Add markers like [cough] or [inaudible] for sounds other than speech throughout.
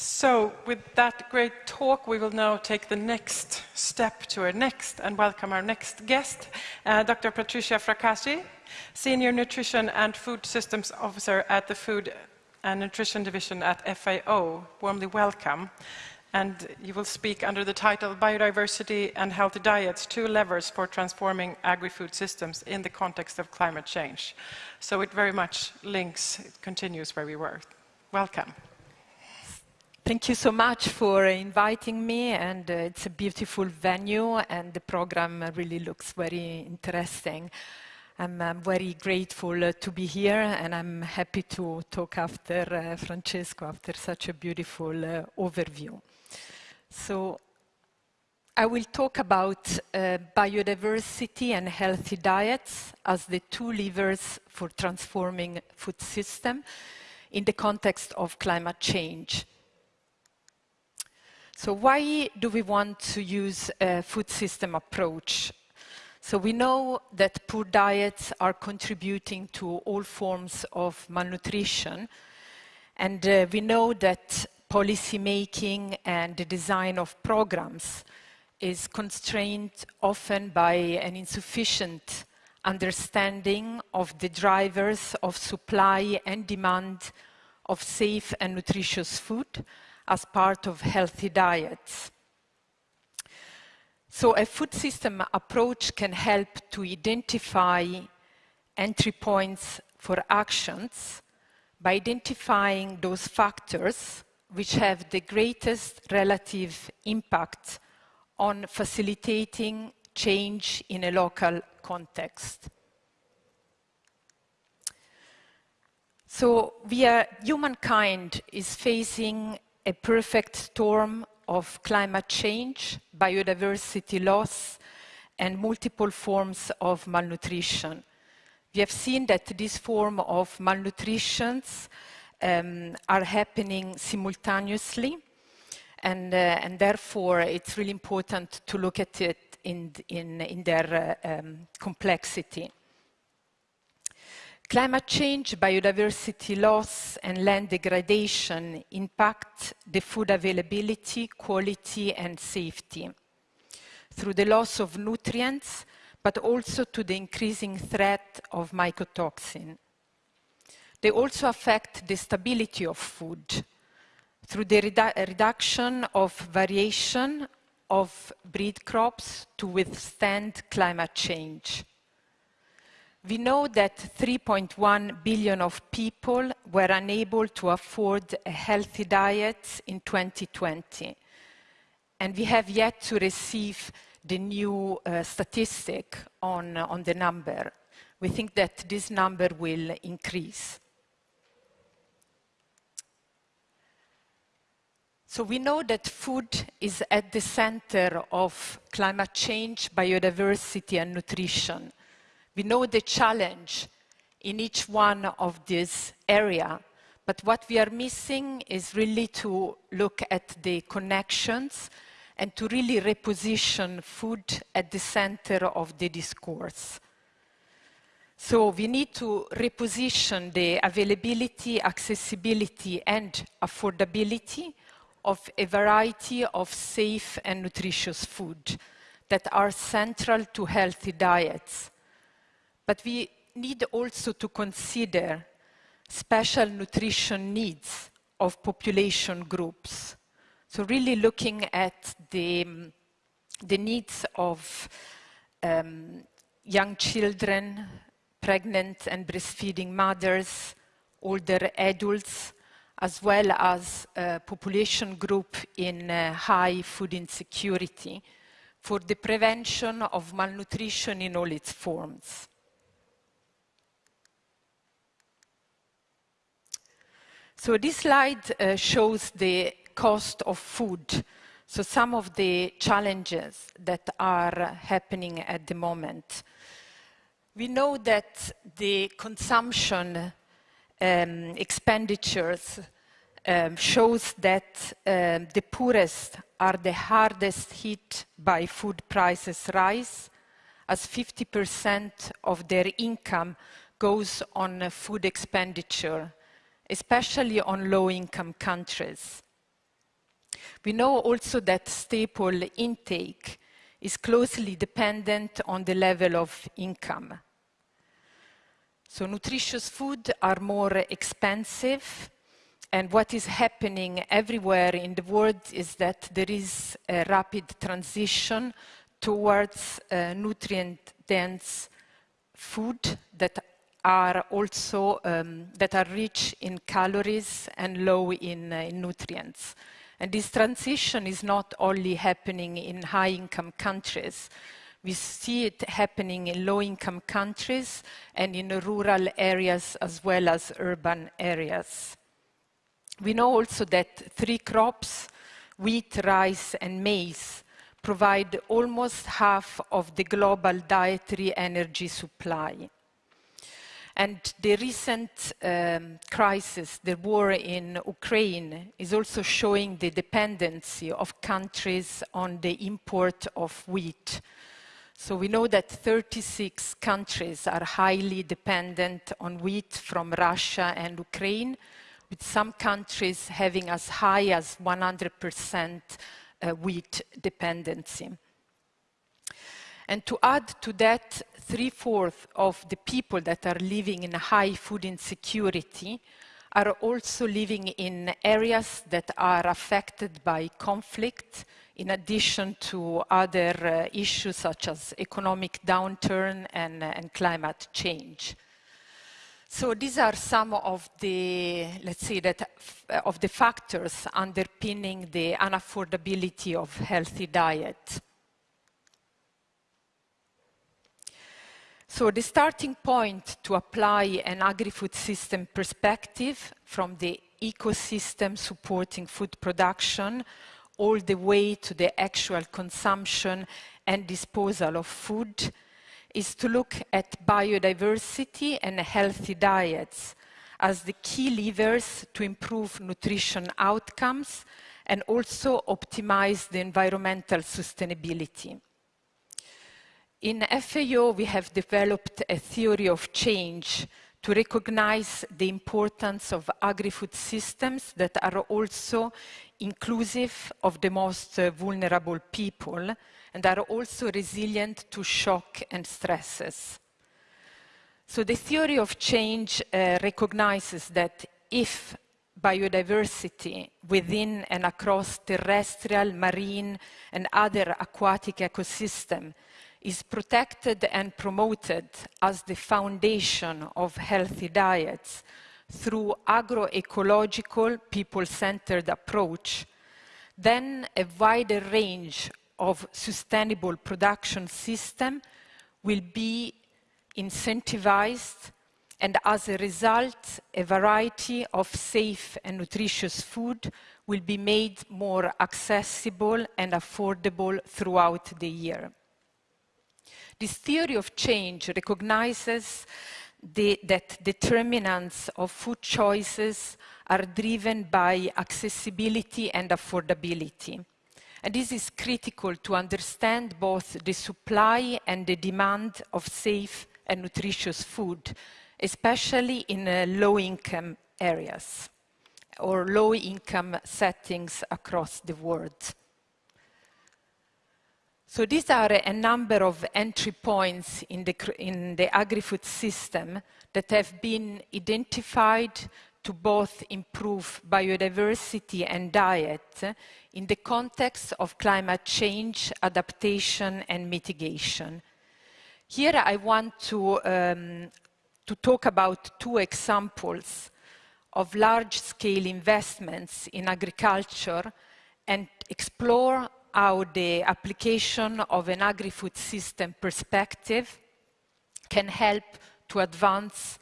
So, with that great talk, we will now take the next step to our next and welcome our next guest, uh, Dr. Patricia Fracassi, Senior Nutrition and Food Systems Officer at the Food and Nutrition Division at FAO. Warmly welcome. And you will speak under the title Biodiversity and Healthy Diets Two Levers for Transforming Agri Food Systems in the Context of Climate Change. So, it very much links, it continues where we were. Welcome. Thank you so much for inviting me, and uh, it's a beautiful venue, and the program really looks very interesting. I'm uh, very grateful uh, to be here, and I'm happy to talk after uh, Francesco, after such a beautiful uh, overview. So, I will talk about uh, biodiversity and healthy diets as the two levers for transforming food system in the context of climate change. So why do we want to use a food system approach? So we know that poor diets are contributing to all forms of malnutrition. And uh, we know that policy making and the design of programs is constrained often by an insufficient understanding of the drivers of supply and demand of safe and nutritious food, as part of healthy diets. So a food system approach can help to identify entry points for actions by identifying those factors which have the greatest relative impact on facilitating change in a local context. So we are, humankind is facing a perfect storm of climate change, biodiversity loss, and multiple forms of malnutrition. We have seen that this form of malnutrition um, are happening simultaneously, and, uh, and, therefore it's really important to look at it in, in, in their uh, um, complexity. Climate change, biodiversity loss and land degradation impact the food availability, quality and safety through the loss of nutrients, but also to the increasing threat of mycotoxin. They also affect the stability of food through the redu reduction of variation of breed crops to withstand climate change. We know that 3.1 billion of people were unable to afford a healthy diet in 2020. And we have yet to receive the new uh, statistic on, uh, on the number. We think that this number will increase. So we know that food is at the center of climate change, biodiversity and nutrition. We know the challenge in each one of these area, but what we are missing is really to look at the connections and to really reposition food at the center of the discourse. So we need to reposition the availability, accessibility and affordability of a variety of safe and nutritious food that are central to healthy diets but we need also to consider special nutrition needs of population groups. So really looking at the, the needs of um, young children, pregnant and breastfeeding mothers, older adults, as well as a population group in uh, high food insecurity for the prevention of malnutrition in all its forms. So this slide uh, shows the cost of food. So some of the challenges that are happening at the moment. We know that the consumption um, expenditures um, shows that um, the poorest are the hardest hit by food prices rise, as 50% of their income goes on food expenditure especially on low-income countries. We know also that staple intake is closely dependent on the level of income. So nutritious food are more expensive and what is happening everywhere in the world is that there is a rapid transition towards uh, nutrient-dense food that are also um, that are rich in calories and low in, uh, in nutrients. And this transition is not only happening in high-income countries. We see it happening in low-income countries and in rural areas as well as urban areas. We know also that three crops, wheat, rice, and maize, provide almost half of the global dietary energy supply. And the recent um, crisis, the war in Ukraine, is also showing the dependency of countries on the import of wheat. So we know that 36 countries are highly dependent on wheat from Russia and Ukraine, with some countries having as high as 100% uh, wheat dependency. And to add to that, three-fourths of the people that are living in high food insecurity are also living in areas that are affected by conflict, in addition to other uh, issues such as economic downturn and, uh, and climate change. So these are some of the, let's say that, of the factors underpinning the unaffordability of healthy diet. So the starting point to apply an agri-food system perspective from the ecosystem supporting food production all the way to the actual consumption and disposal of food is to look at biodiversity and healthy diets as the key levers to improve nutrition outcomes and also optimize the environmental sustainability. In FAO, we have developed a theory of change to recognize the importance of agri-food systems that are also inclusive of the most vulnerable people and are also resilient to shock and stresses. So the theory of change uh, recognizes that if biodiversity within and across terrestrial, marine, and other aquatic ecosystem is protected and promoted as the foundation of healthy diets through agroecological, people-centered approach, then a wider range of sustainable production system will be incentivized and as a result, a variety of safe and nutritious food will be made more accessible and affordable throughout the year. This theory of change recognizes the, that determinants of food choices are driven by accessibility and affordability. And this is critical to understand both the supply and the demand of safe and nutritious food, especially in uh, low-income areas or low-income settings across the world. So these are a number of entry points in the, in the agri-food system that have been identified to both improve biodiversity and diet in the context of climate change, adaptation and mitigation. Here I want to, um, to talk about two examples of large-scale investments in agriculture and explore how the application of an agri-food system perspective can help to advance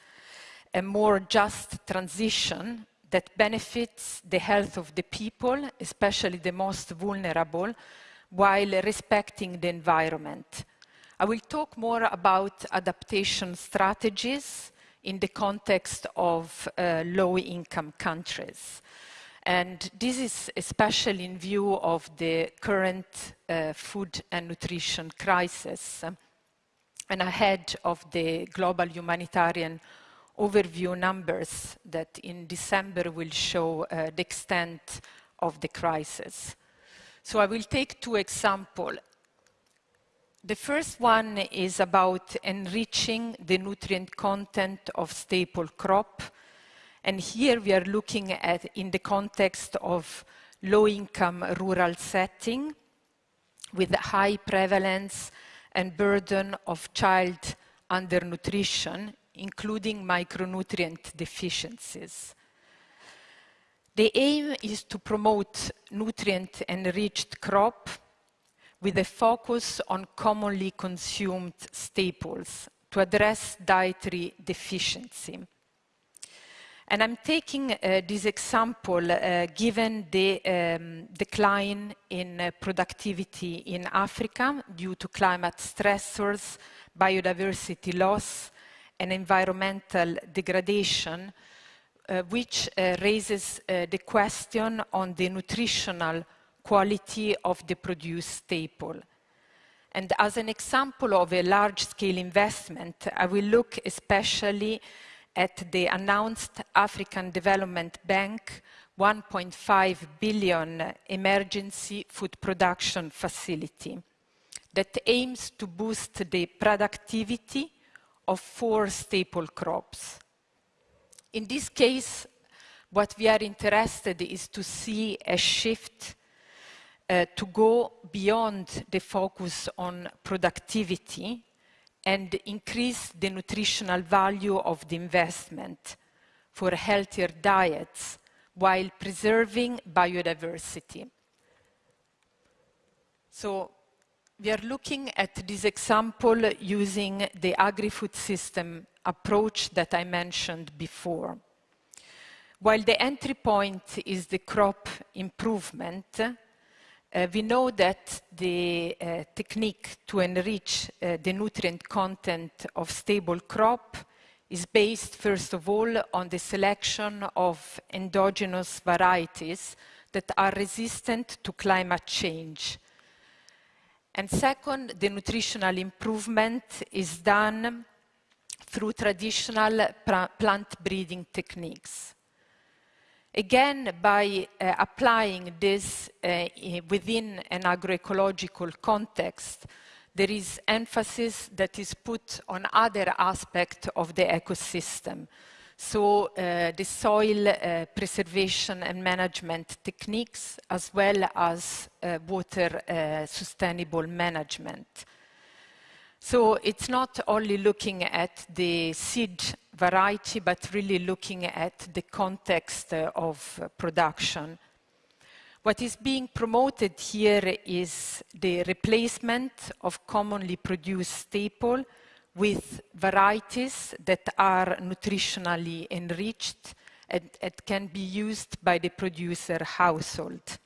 a more just transition that benefits the health of the people, especially the most vulnerable, while respecting the environment. I will talk more about adaptation strategies in the context of uh, low-income countries. And this is especially in view of the current uh, food and nutrition crisis and ahead of the global humanitarian overview numbers that in December will show uh, the extent of the crisis. So I will take two examples. The first one is about enriching the nutrient content of staple crop. And here we are looking at in the context of low-income rural setting with high prevalence and burden of child undernutrition, including micronutrient deficiencies. The aim is to promote nutrient-enriched crop with a focus on commonly consumed staples to address dietary deficiency. And I'm taking uh, this example uh, given the um, decline in uh, productivity in Africa due to climate stressors, biodiversity loss, and environmental degradation, uh, which uh, raises uh, the question on the nutritional quality of the produced staple. And as an example of a large-scale investment, I will look especially at the announced African Development Bank 1.5 billion emergency food production facility that aims to boost the productivity of four staple crops. In this case, what we are interested is to see a shift uh, to go beyond the focus on productivity and increase the nutritional value of the investment for healthier diets while preserving biodiversity. So we are looking at this example using the agri-food system approach that I mentioned before. While the entry point is the crop improvement, uh, we know that the uh, technique to enrich uh, the nutrient content of staple crop is based, first of all, on the selection of endogenous varieties that are resistant to climate change. And second, the nutritional improvement is done through traditional plant breeding techniques. Again, by uh, applying this uh, within an agroecological context, there is emphasis that is put on other aspects of the ecosystem. So uh, the soil uh, preservation and management techniques, as well as uh, water uh, sustainable management. So it's not only looking at the seed variety, but really looking at the context uh, of uh, production. What is being promoted here is the replacement of commonly produced staple with varieties that are nutritionally enriched and, and can be used by the producer household.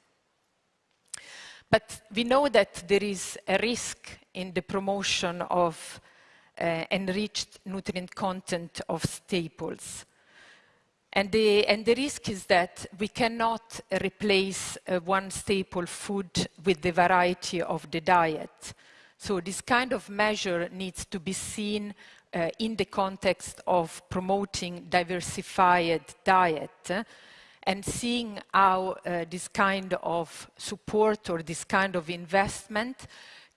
But we know that there is a risk in the promotion of uh, enriched nutrient content of staples. And the, and the, risk is that we cannot replace uh, one staple food with the variety of the diet. So this kind of measure needs to be seen uh, in the context of promoting diversified diet uh, and seeing how uh, this kind of support or this kind of investment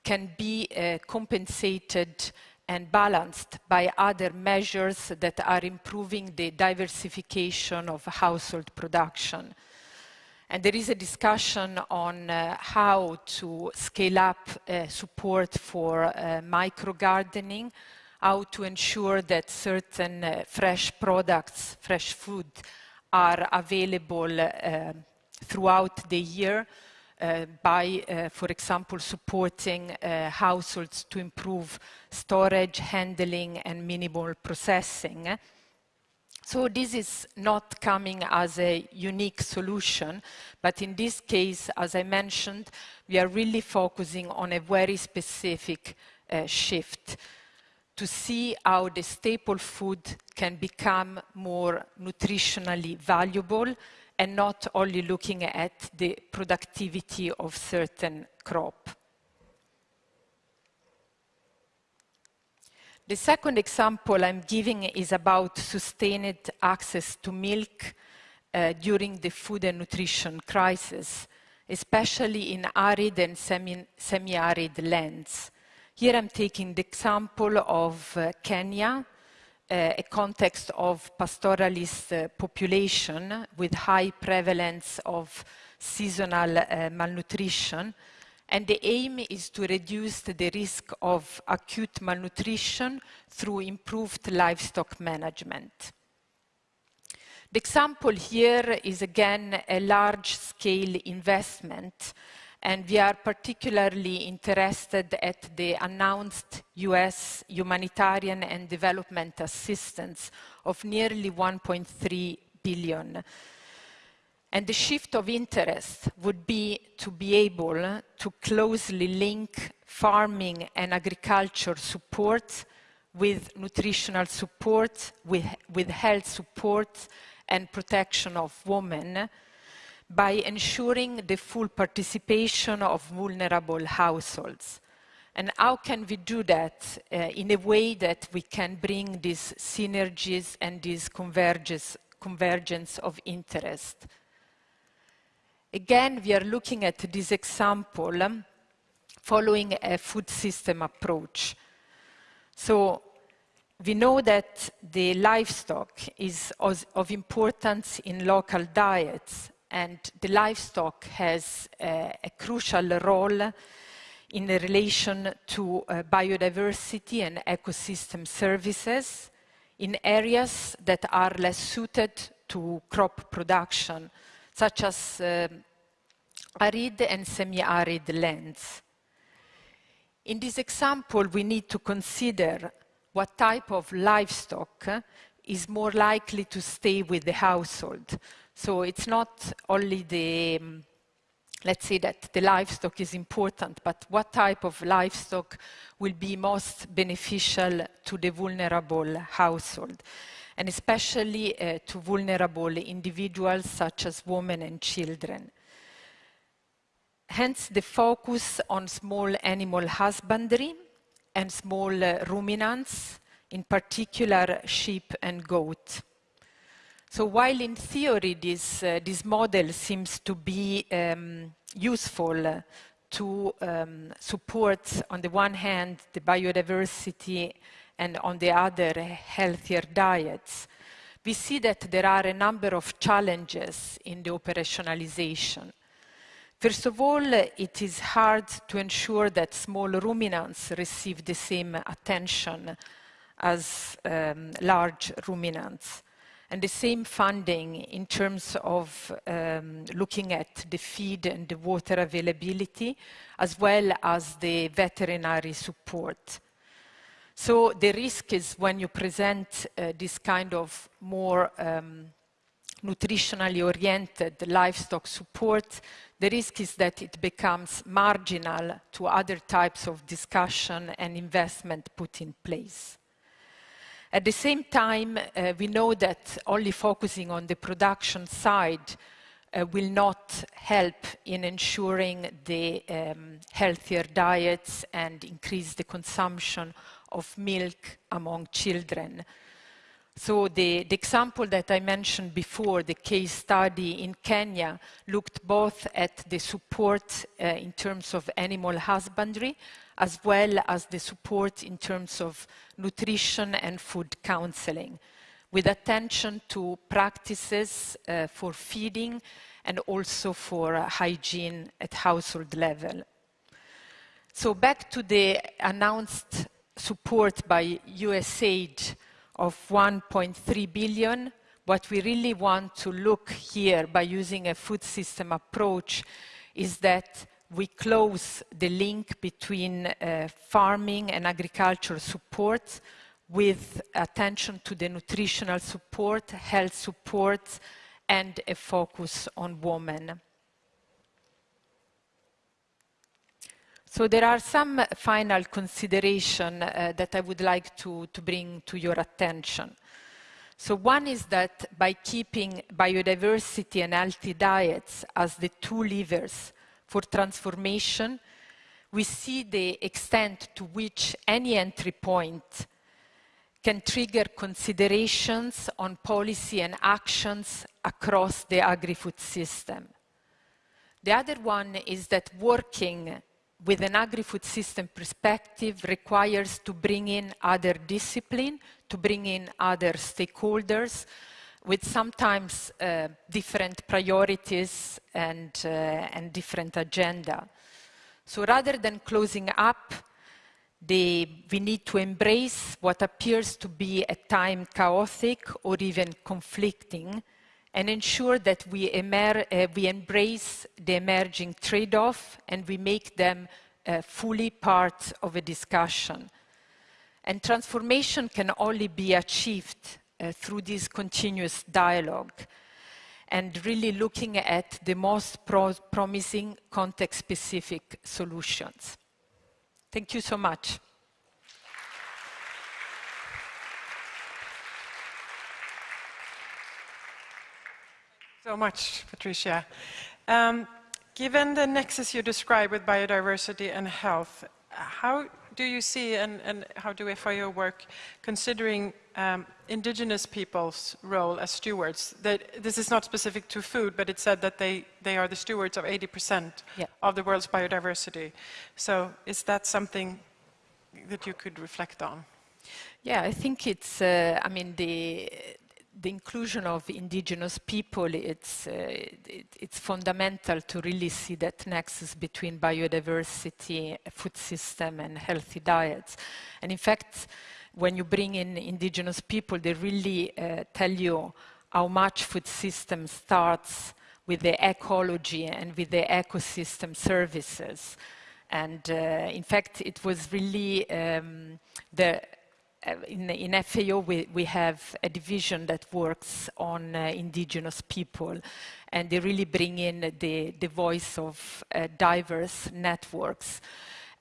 can be uh, compensated and balanced by other measures that are improving the diversification of household production. And there is a discussion on uh, how to scale up uh, support for uh, micro-gardening, how to ensure that certain uh, fresh products, fresh food, are available uh, throughout the year, uh, by, uh, for example, supporting uh, households to improve storage, handling, and minimal processing. So this is not coming as a unique solution, but in this case, as I mentioned, we are really focusing on a very specific uh, shift to see how the staple food can become more nutritionally valuable and not only looking at the productivity of certain crop. The second example I'm giving is about sustained access to milk uh, during the food and nutrition crisis, especially in arid and semi, semi-arid lands. Here I'm taking the example of uh, Kenya, a context of pastoralist uh, population with high prevalence of seasonal uh, malnutrition. And the aim is to reduce the risk of acute malnutrition through improved livestock management. The example here is again a large-scale investment and we are particularly interested at the announced US humanitarian and development assistance of nearly 1.3 billion. And the shift of interest would be to be able to closely link farming and agriculture support with nutritional support, with, with health support and protection of women, by ensuring the full participation of vulnerable households. And how can we do that uh, in a way that we can bring these synergies and this convergence of interest? Again, we are looking at this example um, following a food system approach. So we know that the livestock is of importance in local diets and the livestock has a, a crucial role in relation to uh, biodiversity and ecosystem services in areas that are less suited to crop production, such as uh, arid and semi-arid lands. In this example, we need to consider what type of livestock is more likely to stay with the household. So it's not only the, um, let's say that the livestock is important, but what type of livestock will be most beneficial to the vulnerable household, and especially uh, to vulnerable individuals such as women and children. Hence the focus on small animal husbandry and small uh, ruminants, in particular sheep and goat. So while in theory this, uh, this model seems to be um, useful to um, support, on the one hand, the biodiversity and on the other, healthier diets, we see that there are a number of challenges in the operationalization. First of all, it is hard to ensure that small ruminants receive the same attention as um, large ruminants and the same funding in terms of um, looking at the feed and the water availability, as well as the veterinary support. So the risk is when you present uh, this kind of more um, nutritionally oriented livestock support, the risk is that it becomes marginal to other types of discussion and investment put in place. At the same time, uh, we know that only focusing on the production side uh, will not help in ensuring the um, healthier diets and increase the consumption of milk among children. So the, the, example that I mentioned before, the case study in Kenya, looked both at the support uh, in terms of animal husbandry, as well as the support in terms of nutrition and food counseling, with attention to practices uh, for feeding and also for uh, hygiene at household level. So back to the announced support by USAID of 1.3 billion, what we really want to look here by using a food system approach is that we close the link between uh, farming and agricultural support with attention to the nutritional support, health support, and a focus on women. So there are some final considerations uh, that I would like to, to bring to your attention. So one is that by keeping biodiversity and healthy diets as the two levers for transformation, we see the extent to which any entry point can trigger considerations on policy and actions across the agri-food system. The other one is that working with an agri-food system perspective requires to bring in other discipline, to bring in other stakeholders with sometimes uh, different priorities and, uh, and different agenda. So rather than closing up, we need to embrace what appears to be at times chaotic or even conflicting and ensure that we, uh, we embrace the emerging trade-off and we make them uh, fully part of a discussion. And transformation can only be achieved through this continuous dialogue and really looking at the most pro promising context-specific solutions. Thank you so much. so much, Patricia. Um, given the nexus you describe with biodiversity and health, how do you see and, and how do FAO work considering um, indigenous people's role as stewards? That this is not specific to food, but it said that they, they are the stewards of 80% yeah. of the world's biodiversity. So is that something that you could reflect on? Yeah, I think it's, uh, I mean, the, the inclusion of indigenous people, it's, uh, it, it's fundamental to really see that nexus between biodiversity, food system, and healthy diets. And in fact, when you bring in indigenous people, they really uh, tell you how much food system starts with the ecology and with the ecosystem services. And uh, in fact, it was really um, the in, in, FAO we, we, have a division that works on uh, indigenous people and they really bring in the, the voice of uh, diverse networks.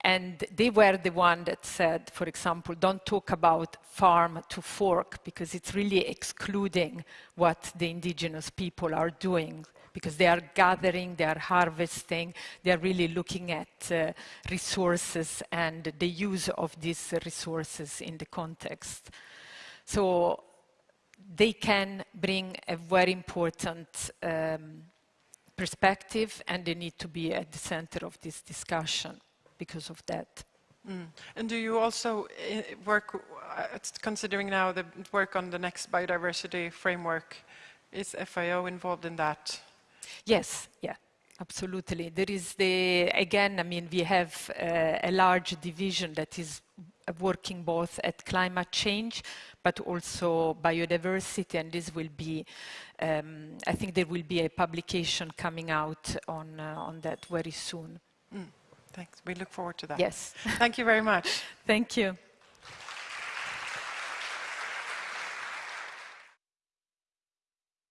And they were the one that said, for example, don't talk about farm to fork because it's really excluding what the indigenous people are doing because they are gathering, they are harvesting, they are really looking at uh, resources and the use of these resources in the context. So they can bring a very important um, perspective and they need to be at the center of this discussion because of that. Mm. And do you also uh, work, uh, considering now the work on the next biodiversity framework, is FAO involved in that? Yes, yeah, absolutely. There is the, again, I mean, we have uh, a large division that is working both at climate change, but also biodiversity, and this will be, um, I think there will be a publication coming out on, uh, on that very soon. Mm, thanks. We look forward to that. Yes. Thank you very much. [laughs] Thank you.